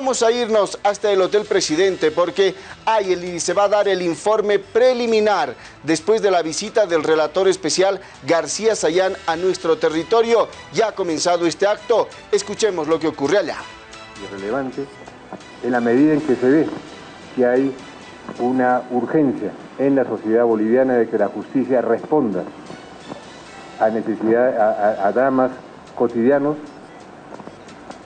Vamos a irnos hasta el Hotel Presidente porque hay se va a dar el informe preliminar después de la visita del relator especial García Sayán a nuestro territorio. Ya ha comenzado este acto. Escuchemos lo que ocurre allá. Irrelevante en la medida en que se ve que hay una urgencia en la sociedad boliviana de que la justicia responda a necesidades, a dramas cotidianos,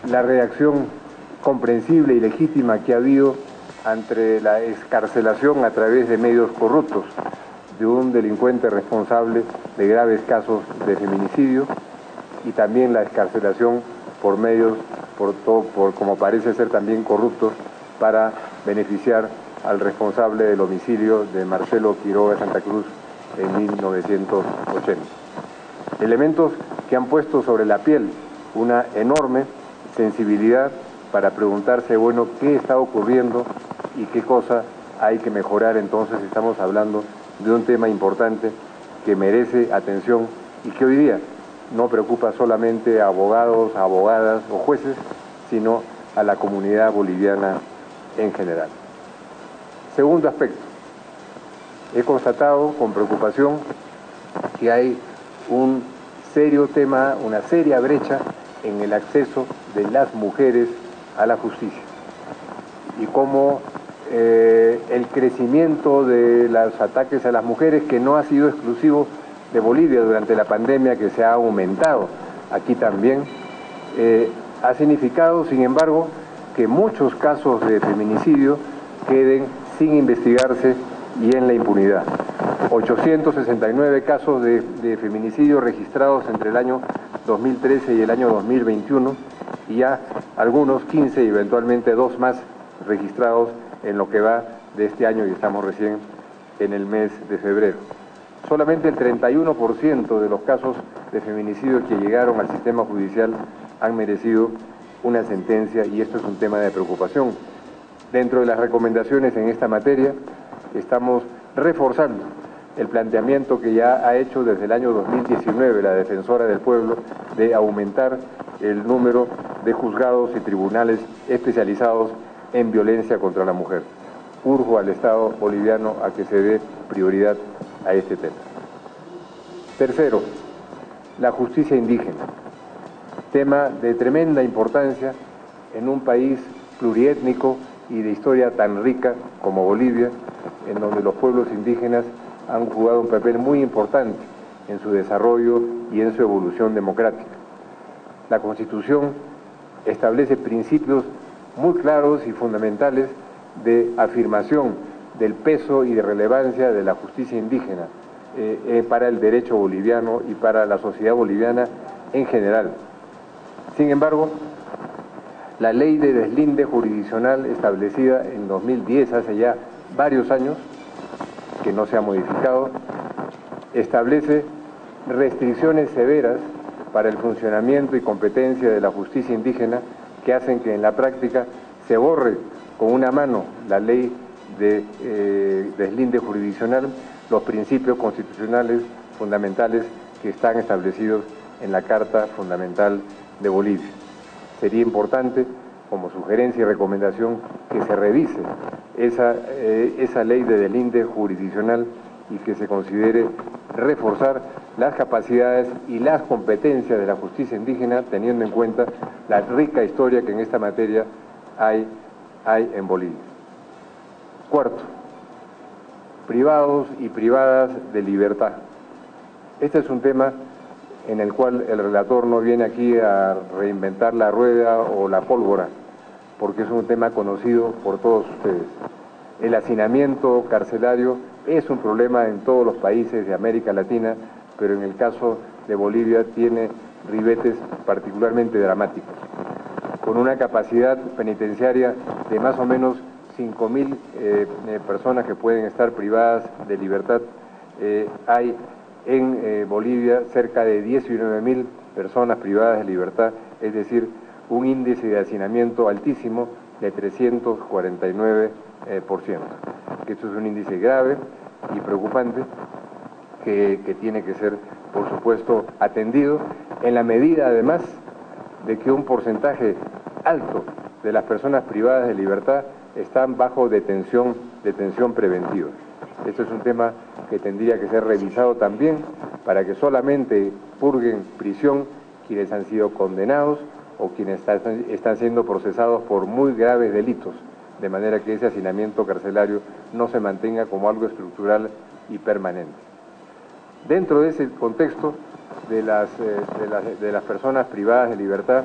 la reacción comprensible y legítima que ha habido ante la escarcelación a través de medios corruptos de un delincuente responsable de graves casos de feminicidio y también la escarcelación por medios, por, todo, como parece ser también corruptos, para beneficiar al responsable del homicidio de Marcelo Quiroga Santa Cruz en 1980. Elementos que han puesto sobre la piel una enorme sensibilidad para preguntarse, bueno, qué está ocurriendo y qué cosa hay que mejorar. Entonces estamos hablando de un tema importante que merece atención y que hoy día no preocupa solamente a abogados, a abogadas o jueces, sino a la comunidad boliviana en general. Segundo aspecto, he constatado con preocupación que hay un serio tema, una seria brecha en el acceso de las mujeres a la justicia y cómo eh, el crecimiento de los ataques a las mujeres, que no ha sido exclusivo de Bolivia durante la pandemia, que se ha aumentado aquí también, eh, ha significado, sin embargo, que muchos casos de feminicidio queden sin investigarse y en la impunidad. 869 casos de, de feminicidio registrados entre el año 2013 y el año 2021 y ya algunos 15 y eventualmente dos más registrados en lo que va de este año y estamos recién en el mes de febrero. Solamente el 31% de los casos de feminicidio que llegaron al sistema judicial han merecido una sentencia y esto es un tema de preocupación. Dentro de las recomendaciones en esta materia estamos reforzando el planteamiento que ya ha hecho desde el año 2019 la Defensora del Pueblo de aumentar el número de juzgados y tribunales especializados en violencia contra la mujer. Urjo al Estado boliviano a que se dé prioridad a este tema. Tercero, la justicia indígena, tema de tremenda importancia en un país pluriétnico y de historia tan rica como Bolivia, en donde los pueblos indígenas han jugado un papel muy importante en su desarrollo y en su evolución democrática. La Constitución establece principios muy claros y fundamentales de afirmación del peso y de relevancia de la justicia indígena eh, eh, para el derecho boliviano y para la sociedad boliviana en general. Sin embargo, la ley de deslinde jurisdiccional establecida en 2010, hace ya varios años, que no se ha modificado, establece restricciones severas para el funcionamiento y competencia de la justicia indígena que hacen que en la práctica se borre con una mano la ley de eh, deslinde jurisdiccional los principios constitucionales fundamentales que están establecidos en la Carta Fundamental de Bolivia. Sería importante como sugerencia y recomendación que se revise esa, eh, esa ley de delinde jurisdiccional y que se considere reforzar las capacidades y las competencias de la justicia indígena teniendo en cuenta la rica historia que en esta materia hay, hay en Bolivia. Cuarto, privados y privadas de libertad. Este es un tema en el cual el relator no viene aquí a reinventar la rueda o la pólvora, porque es un tema conocido por todos ustedes. El hacinamiento carcelario es un problema en todos los países de América Latina, pero en el caso de Bolivia tiene ribetes particularmente dramáticos. Con una capacidad penitenciaria de más o menos 5.000 eh, eh, personas que pueden estar privadas de libertad, eh, hay en Bolivia cerca de 19.000 personas privadas de libertad, es decir, un índice de hacinamiento altísimo de 349%. Eh, Esto es un índice grave y preocupante que, tiene que ser, por supuesto, atendido en la medida, además, de que un porcentaje alto de las personas privadas de libertad están bajo detención, detención preventiva. Esto es un tema que tendría que ser revisado también para que solamente purguen prisión quienes han sido condenados o quienes están siendo procesados por muy graves delitos, de manera que ese hacinamiento carcelario no se mantenga como algo estructural y permanente. Dentro de ese contexto de las, eh, de las, personas privadas de libertad,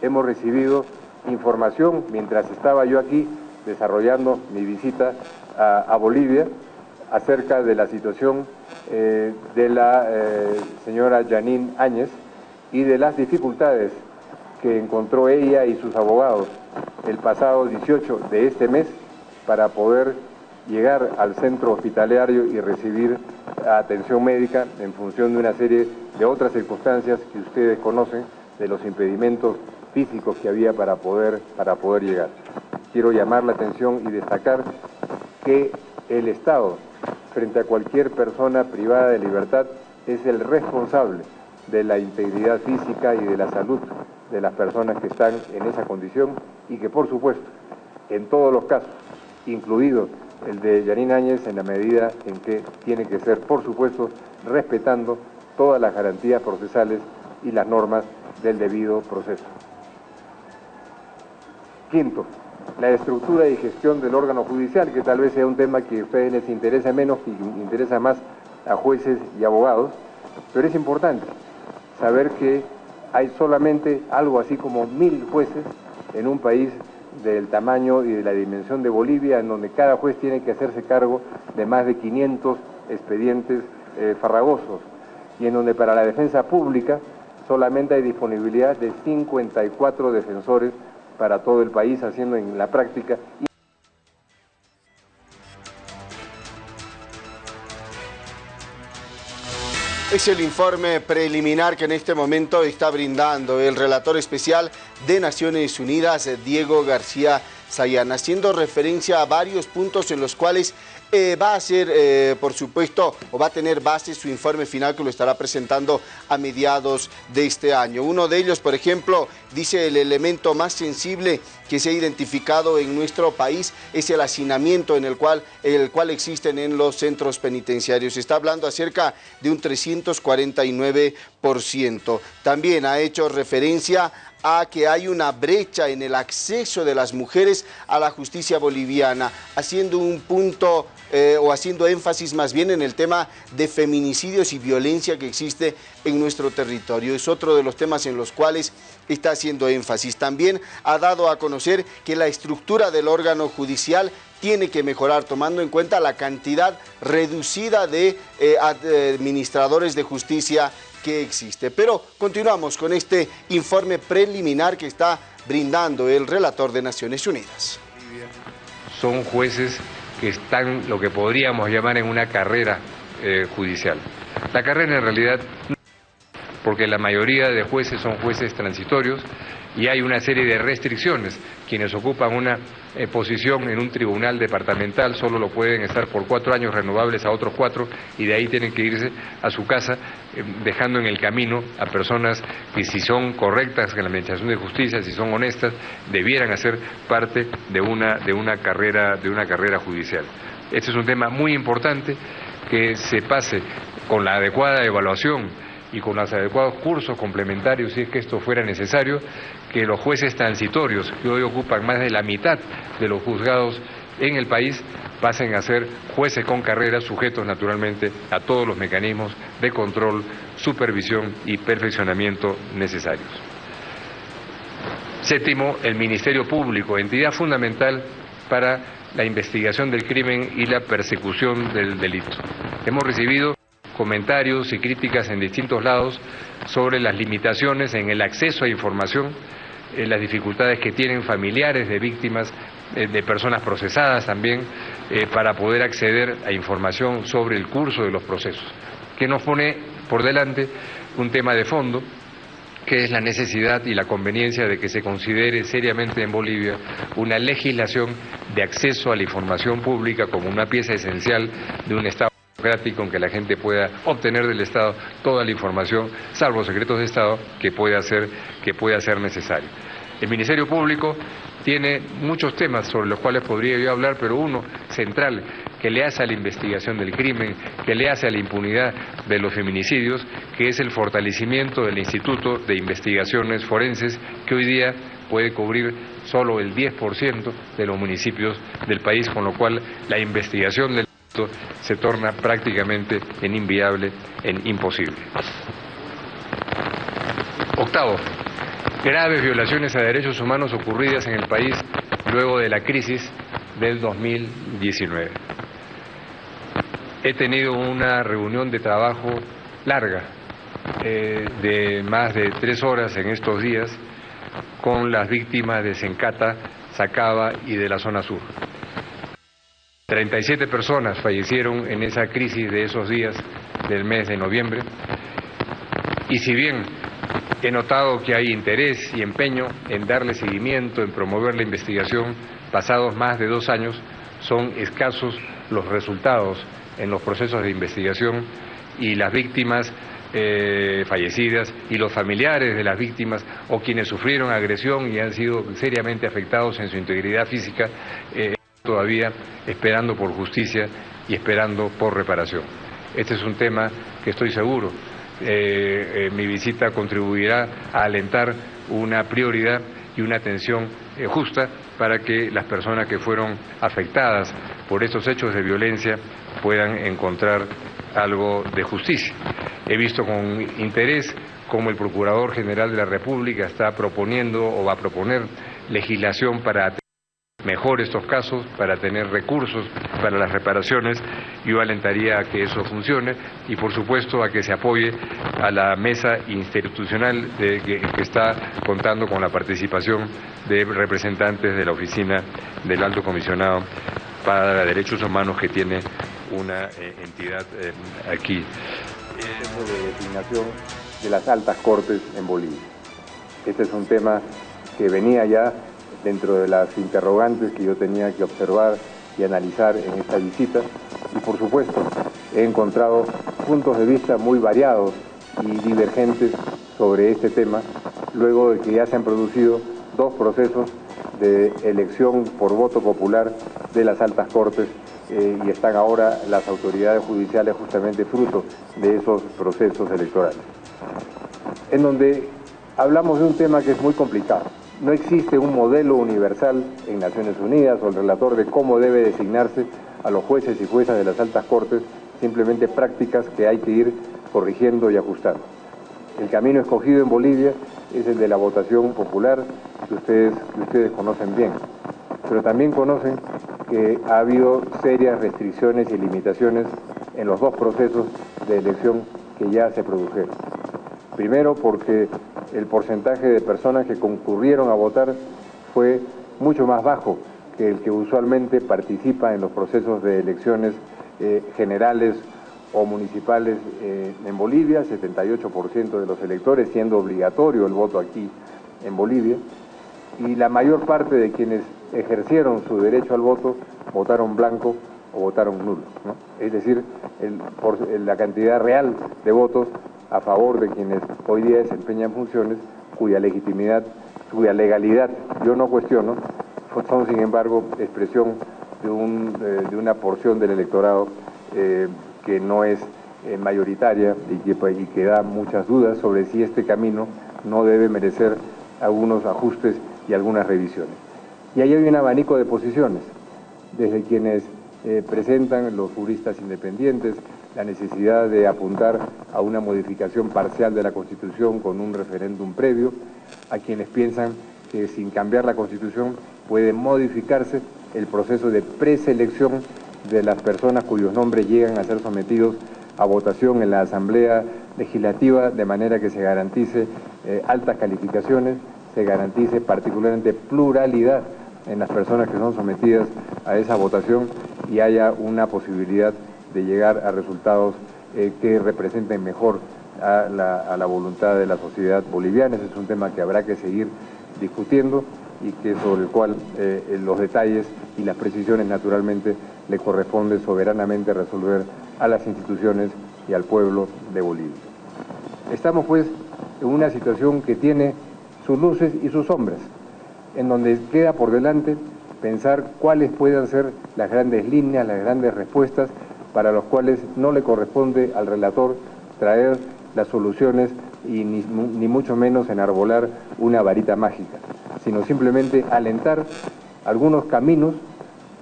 hemos recibido información mientras estaba yo aquí desarrollando mi visita a, Bolivia acerca de la situación eh, de la eh, señora Janine Áñez y de las dificultades que encontró ella y sus abogados el pasado 18 de este mes para poder llegar al centro hospitalario y recibir atención médica en función de una serie de otras circunstancias que ustedes conocen, de los impedimentos físicos que había para poder, para poder llegar. Quiero llamar la atención y destacar que el Estado, frente a cualquier persona privada de libertad, es el responsable de la integridad física y de la salud de las personas que están en esa condición y que por supuesto, en todos los casos, incluido el de Yanin Áñez, en la medida en que tiene que ser, por supuesto, respetando todas las garantías procesales y las normas del debido proceso. Quinto, la estructura y gestión del órgano judicial, que tal vez sea un tema que a ustedes les interesa menos, que interesa más a jueces y abogados, pero es importante saber que hay solamente algo así como mil jueces en un país del tamaño y de la dimensión de Bolivia, en donde cada juez tiene que hacerse cargo de más de 500 expedientes eh, farragosos, y en donde para la defensa pública solamente hay disponibilidad de 54 defensores para todo el país, haciendo en la práctica... Es el informe preliminar que en este momento está brindando el relator especial de Naciones Unidas, Diego García Sayán, haciendo referencia a varios puntos en los cuales eh, va a ser, eh, por supuesto, o va a tener base su informe final que lo estará presentando a mediados de este año. Uno de ellos, por ejemplo, dice el elemento más sensible que se ha identificado en nuestro país es el hacinamiento en el cual, el cual existen en los centros penitenciarios. Se está hablando acerca de un 349%. También ha hecho referencia a que hay una brecha en el acceso de las mujeres a la justicia boliviana, haciendo un punto eh, o haciendo énfasis más bien en el tema de feminicidios y violencia que existe en nuestro territorio. Es otro de los temas en los cuales está haciendo énfasis. También ha dado a conocer que la estructura del órgano judicial tiene que mejorar tomando en cuenta la cantidad reducida de eh, administradores de justicia que existe. Pero continuamos con este informe preliminar que está brindando el relator de Naciones Unidas. Son jueces que están lo que podríamos llamar en una carrera eh, judicial. La carrera en realidad, porque la mayoría de jueces son jueces transitorios y hay una serie de restricciones. Quienes ocupan una eh, posición en un tribunal departamental solo lo pueden estar por cuatro años renovables a otros cuatro y de ahí tienen que irse a su casa eh, dejando en el camino a personas que si son correctas en la administración de justicia, si son honestas, debieran hacer parte de una, de una, carrera, de una carrera judicial. Este es un tema muy importante que se pase con la adecuada evaluación y con los adecuados cursos complementarios, si es que esto fuera necesario, que los jueces transitorios, que hoy ocupan más de la mitad de los juzgados en el país, pasen a ser jueces con carrera, sujetos naturalmente a todos los mecanismos de control, supervisión y perfeccionamiento necesarios. Séptimo, el Ministerio Público, entidad fundamental para la investigación del crimen y la persecución del delito. Hemos recibido comentarios y críticas en distintos lados sobre las limitaciones en el acceso a información, en las dificultades que tienen familiares de víctimas, eh, de personas procesadas también, eh, para poder acceder a información sobre el curso de los procesos, que nos pone por delante un tema de fondo que es la necesidad y la conveniencia de que se considere seriamente en Bolivia una legislación de acceso a la información pública como una pieza esencial de un Estado democrático en que la gente pueda obtener del Estado toda la información, salvo secretos de Estado, que pueda ser, que pueda ser necesario. El Ministerio Público tiene muchos temas sobre los cuales podría yo hablar, pero uno central que le hace a la investigación del crimen, que le hace a la impunidad de los feminicidios, que es el fortalecimiento del Instituto de Investigaciones Forenses, que hoy día puede cubrir solo el 10% de los municipios del país, con lo cual la investigación del se torna prácticamente en inviable, en imposible. Octavo, graves violaciones a derechos humanos ocurridas en el país luego de la crisis del 2019. He tenido una reunión de trabajo larga, eh, de más de tres horas en estos días, con las víctimas de Sencata, Sacaba y de la zona sur. 37 personas fallecieron en esa crisis de esos días del mes de noviembre. Y si bien he notado que hay interés y empeño en darle seguimiento, en promover la investigación, pasados más de dos años, son escasos los resultados en los procesos de investigación y las víctimas eh, fallecidas y los familiares de las víctimas o quienes sufrieron agresión y han sido seriamente afectados en su integridad física. Eh, todavía esperando por justicia y esperando por reparación. Este es un tema que estoy seguro, eh, eh, mi visita contribuirá a alentar una prioridad y una atención eh, justa para que las personas que fueron afectadas por estos hechos de violencia puedan encontrar algo de justicia. He visto con interés cómo el Procurador General de la República está proponiendo o va a proponer legislación para mejor estos casos, para tener recursos para las reparaciones. Yo alentaría a que eso funcione y, por supuesto, a que se apoye a la mesa institucional de, que, está contando con la participación de representantes de la oficina del Alto Comisionado para Derechos Humanos que tiene una eh, entidad eh, aquí. De designación de las altas cortes en Bolivia. Este es un tema que venía ya dentro de las interrogantes que yo tenía que observar y analizar en esta visita. Y por supuesto, he encontrado puntos de vista muy variados y divergentes sobre este tema, luego de que ya se han producido dos procesos de elección por voto popular de las altas cortes eh, y están ahora las autoridades judiciales justamente fruto de esos procesos electorales. En donde hablamos de un tema que es muy complicado, no existe un modelo universal en Naciones Unidas o el relator de cómo debe designarse a los jueces y juezas de las altas cortes, simplemente prácticas que hay que ir corrigiendo y ajustando. El camino escogido en Bolivia es el de la votación popular que ustedes, que ustedes conocen bien, pero también conocen que ha habido serias restricciones y limitaciones en los dos procesos de elección que ya se produjeron. Primero porque el porcentaje de personas que concurrieron a votar fue mucho más bajo que el que usualmente participa en los procesos de elecciones eh, generales o municipales eh, en Bolivia, 78% de los electores, siendo obligatorio el voto aquí en Bolivia, y la mayor parte de quienes ejercieron su derecho al voto votaron blanco o votaron nulo. Es decir, la cantidad real de votos a favor de quienes hoy día desempeñan funciones cuya legitimidad, cuya legalidad yo no cuestiono, son sin embargo expresión de, un, eh, de una porción del electorado eh, que no es eh, mayoritaria y que, pues, y que da muchas dudas sobre si este camino no debe merecer algunos ajustes y algunas revisiones. Y ahí hay un abanico de posiciones, desde quienes presentan los juristas independientes, la necesidad de apuntar a una modificación parcial de la Constitución con un referéndum previo, a quienes piensan que sin cambiar la Constitución puede modificarse el proceso de preselección de las personas cuyos nombres llegan a ser sometidos a votación en la Asamblea Legislativa de manera que se garantice eh, altas calificaciones, se garantice particularmente pluralidad en las personas que son sometidas a esa votación y haya una posibilidad de llegar a resultados eh, que representen mejor a la, voluntad de la sociedad boliviana. Ese es un tema que habrá que seguir discutiendo y que sobre el cual eh, los detalles y las precisiones naturalmente le corresponde soberanamente resolver a las instituciones y al pueblo de Bolivia. Estamos pues en una situación que tiene sus luces y sus sombras. En donde queda por delante pensar cuáles puedan ser las grandes líneas, las grandes respuestas para los cuales no le corresponde al relator traer las soluciones y ni, mucho menos enarbolar una varita mágica, sino simplemente alentar algunos caminos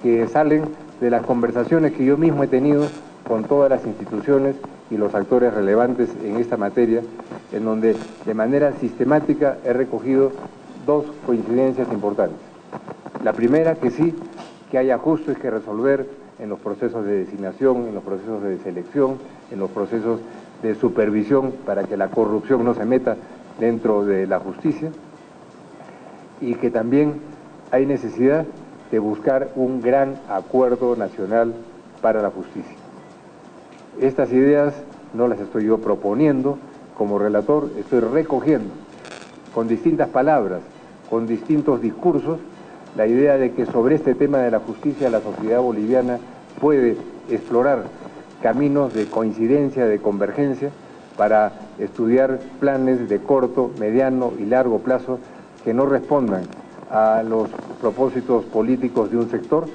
que salen de las conversaciones que yo mismo he tenido con todas las instituciones y los actores relevantes en esta materia, en donde de manera sistemática he recogido dos coincidencias importantes. La primera, que sí, que hay ajustes que resolver en los procesos de designación, en los procesos de selección, en los procesos de supervisión para que la corrupción no se meta dentro de la justicia y que también hay necesidad de buscar un gran acuerdo nacional para la justicia. Estas ideas no las estoy yo proponiendo como relator, estoy recogiendo con distintas palabras, con distintos discursos, la idea de que sobre este tema de la justicia la sociedad boliviana puede explorar caminos de coincidencia, de convergencia, para estudiar planes de corto, mediano y largo plazo que no respondan a los propósitos políticos de un sector,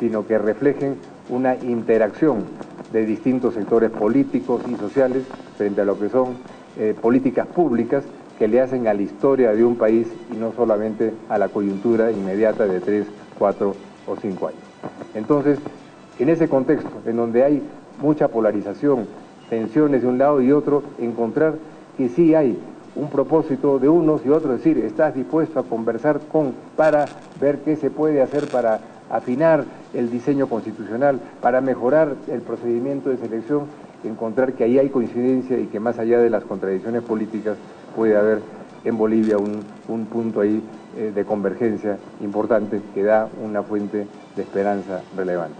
sino que reflejen una interacción de distintos sectores políticos y sociales frente a lo que son eh, políticas públicas que le hacen a la historia de un país y no solamente a la coyuntura inmediata de tres, cuatro o cinco años. Entonces, en ese contexto, en donde hay mucha polarización, tensiones de un lado y otro, encontrar que sí hay un propósito de unos y otros, es decir, estás dispuesto a conversar con para ver qué se puede hacer para afinar el diseño constitucional, para mejorar el procedimiento de selección, encontrar que ahí hay coincidencia y que más allá de las contradicciones políticas puede haber en Bolivia un, punto ahí eh, de convergencia importante que da una fuente de esperanza relevante.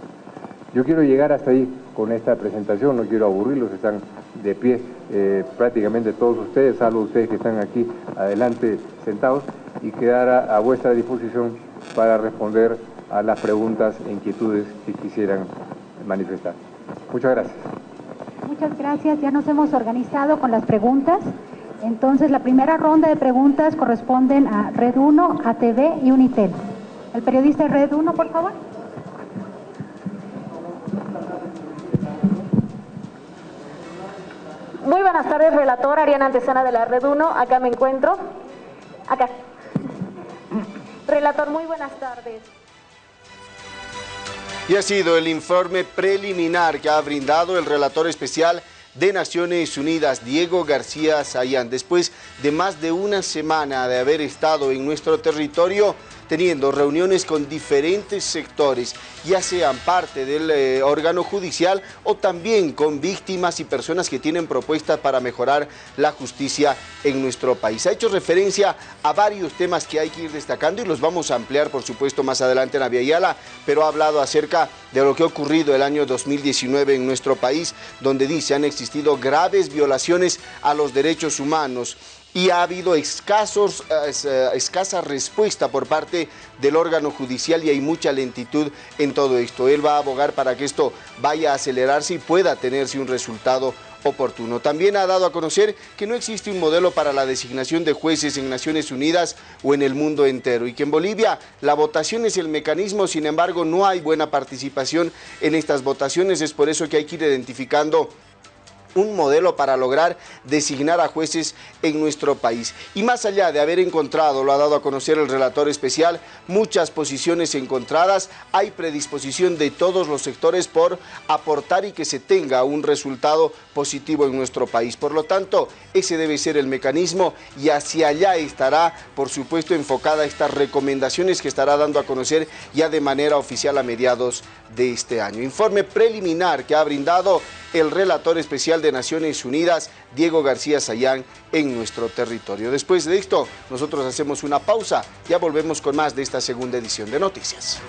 Yo quiero llegar hasta ahí con esta presentación, no quiero aburrirlos, están de pie eh, prácticamente todos ustedes, salvo ustedes que están aquí adelante sentados, y quedar a, vuestra disposición para responder a las preguntas e inquietudes que quisieran manifestar. Muchas gracias. Muchas gracias, ya nos hemos organizado con las preguntas. Entonces, la primera ronda de preguntas corresponden a Red 1, ATV y Unitel. El periodista de Red 1, por favor. Muy buenas tardes, relator Ariana Antesana de la Red 1. Acá me encuentro. Acá. Relator, muy buenas tardes. Y ha sido el informe preliminar que ha brindado el relator especial de Naciones Unidas, Diego García Sayán, después de más de una semana de haber estado en nuestro territorio, teniendo reuniones con diferentes sectores, ya sean parte del eh, órgano judicial o también con víctimas y personas que tienen propuestas para mejorar la justicia en nuestro país. Ha hecho referencia a varios temas que hay que ir destacando y los vamos a ampliar, por supuesto, más adelante en la Yala, pero ha hablado acerca de lo que ha ocurrido el año 2019 en nuestro país, donde dice han existido graves violaciones a los derechos humanos y ha habido escasos, eh, escasa respuesta por parte del órgano judicial y hay mucha lentitud en todo esto. Él va a abogar para que esto vaya a acelerarse y pueda tenerse un resultado oportuno. También ha dado a conocer que no existe un modelo para la designación de jueces en Naciones Unidas o en el mundo entero y que en Bolivia la votación es el mecanismo, sin embargo no hay buena participación en estas votaciones, es por eso que hay que ir identificando un modelo para lograr designar a jueces en nuestro país. Y más allá de haber encontrado, lo ha dado a conocer el relator especial, muchas posiciones encontradas, hay predisposición de todos los sectores por aportar y que se tenga un resultado positivo en nuestro país. Por lo tanto, ese debe ser el mecanismo y hacia allá estará, por supuesto, enfocada estas recomendaciones que estará dando a conocer ya de manera oficial a mediados de este año. Informe preliminar que ha brindado el relator especial de Naciones Unidas, Diego García Sayán, en nuestro territorio. Después de esto, nosotros hacemos una pausa, ya volvemos con más de esta segunda edición de Noticias.